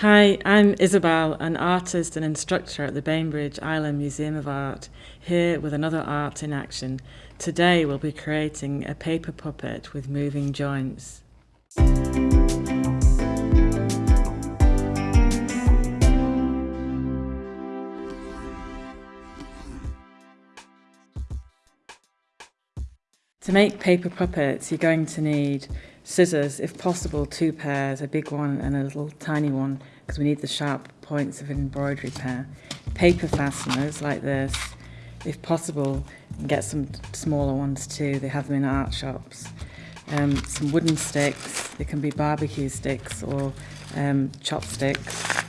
Hi, I'm Isabel, an artist and instructor at the Bainbridge Island Museum of Art, here with another art in action. Today we'll be creating a paper puppet with moving joints. To make paper puppets, you're going to need scissors, if possible, two pairs, a big one and a little tiny one, because we need the sharp points of an embroidery pair. Paper fasteners like this, if possible, get some smaller ones too. They have them in art shops. Um, some wooden sticks, they can be barbecue sticks or um, chopsticks.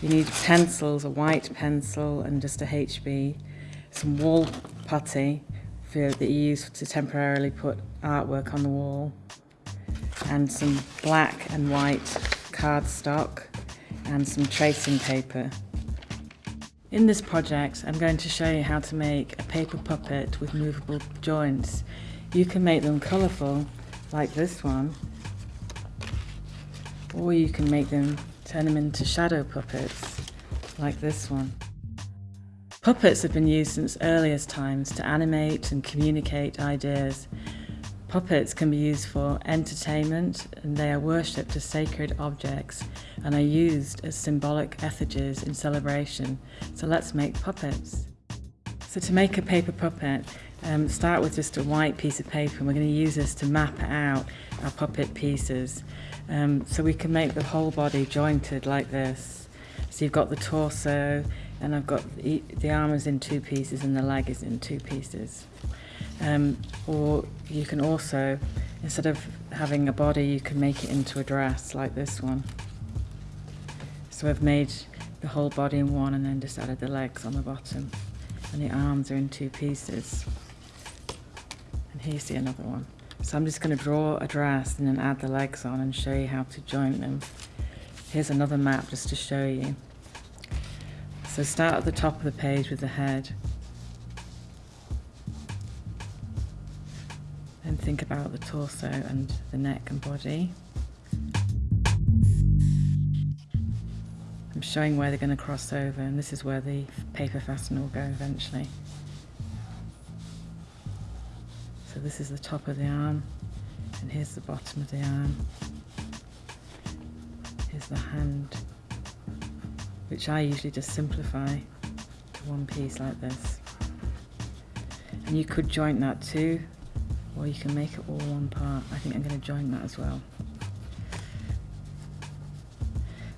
You need pencils, a white pencil and just a HB, some wall putty for, that you use to temporarily put artwork on the wall and some black and white cardstock and some tracing paper. In this project I'm going to show you how to make a paper puppet with movable joints. You can make them colourful like this one or you can make them turn them into shadow puppets like this one. Puppets have been used since earliest times to animate and communicate ideas Puppets can be used for entertainment and they are worshipped as sacred objects and are used as symbolic effigies in celebration. So let's make puppets. So to make a paper puppet, um, start with just a white piece of paper and we're going to use this to map out our puppet pieces. Um, so we can make the whole body jointed like this. So you've got the torso and I've got the, the arm is in two pieces and the leg is in two pieces. Um, or you can also, instead of having a body, you can make it into a dress like this one. So I've made the whole body in one and then just added the legs on the bottom. And the arms are in two pieces. And here's the another one. So I'm just going to draw a dress and then add the legs on and show you how to join them. Here's another map just to show you. So start at the top of the page with the head and think about the torso and the neck and body. I'm showing where they're going to cross over and this is where the paper fastener will go eventually. So this is the top of the arm and here's the bottom of the arm. Here's the hand, which I usually just simplify to one piece like this. And you could joint that too or you can make it all one part. I think I'm going to join that as well.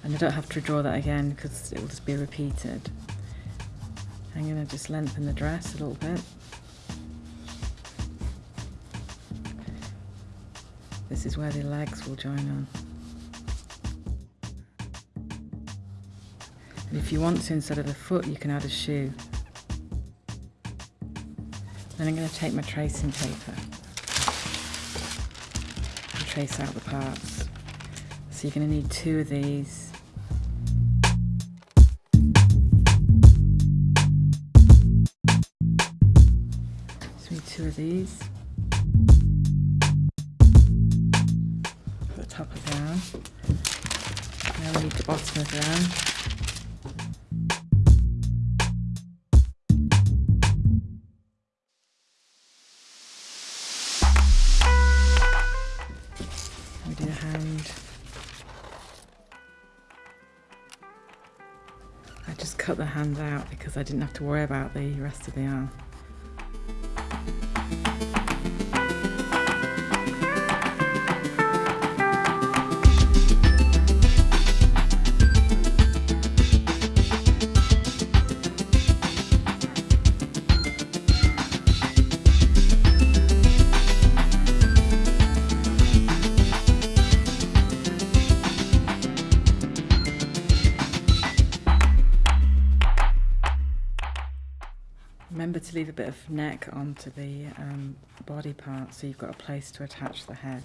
And I don't have to draw that again because it will just be repeated. I'm going to just lengthen the dress a little bit. This is where the legs will join on. And if you want to, instead of the foot, you can add a shoe. Then I'm going to take my tracing paper trace out the parts. So you're going to need two of these. So need two of these. the top of arm. Now we need the bottom of the cut the hand out because I didn't have to worry about the rest of the arm. Remember to leave a bit of neck onto the um, body part so you've got a place to attach the head.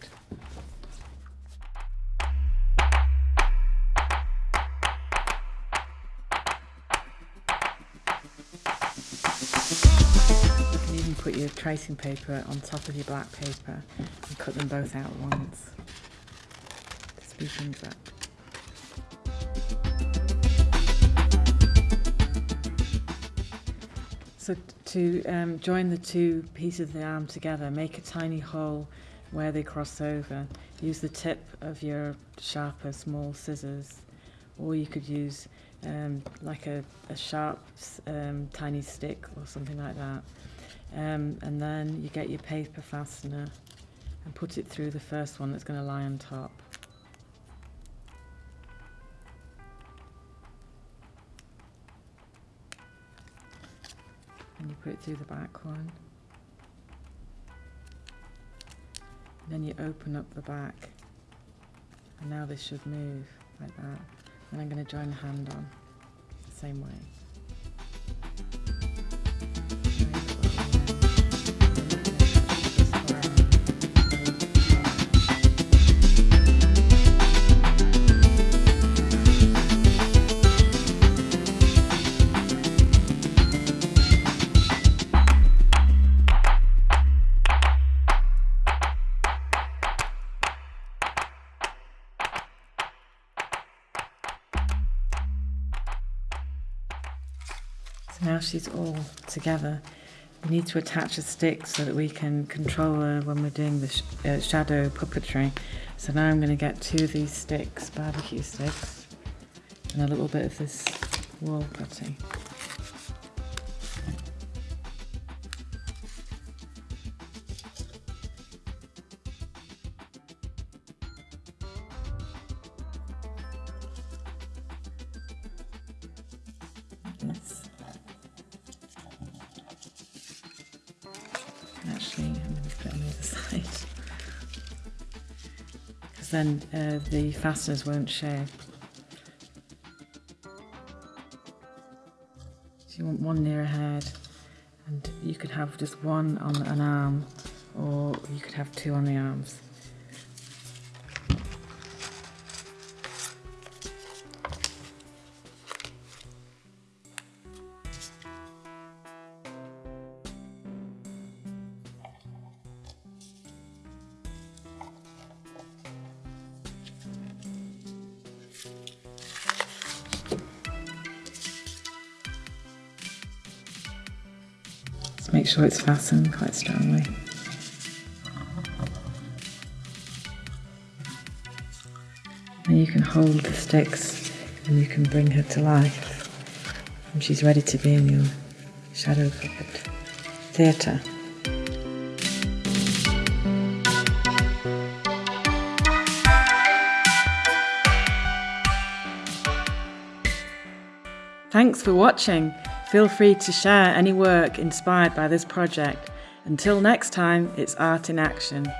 You can even put your tracing paper on top of your black paper and cut them both out once to things up. So to um, join the two pieces of the arm together, make a tiny hole where they cross over. Use the tip of your sharper small scissors, or you could use um, like a, a sharp um, tiny stick or something like that. Um, and then you get your paper fastener and put it through the first one that's going to lie on top. And you put it through the back one. And then you open up the back. And now this should move like that. And I'm going to join the hand on the same way. Now she's all together. We need to attach a stick so that we can control her when we're doing the sh uh, shadow puppetry. So now I'm going to get two of these sticks, barbecue sticks, and a little bit of this wall putty. This. I'm going to put it on the other side. Because then uh, the fasteners won't show. So you want one near a head, and you could have just one on an arm, or you could have two on the arms. Make sure it's fastened quite strongly. And you can hold the sticks and you can bring her to life. And she's ready to be in your shadow puppet theatre. Thanks for watching. Feel free to share any work inspired by this project. Until next time, it's art in action.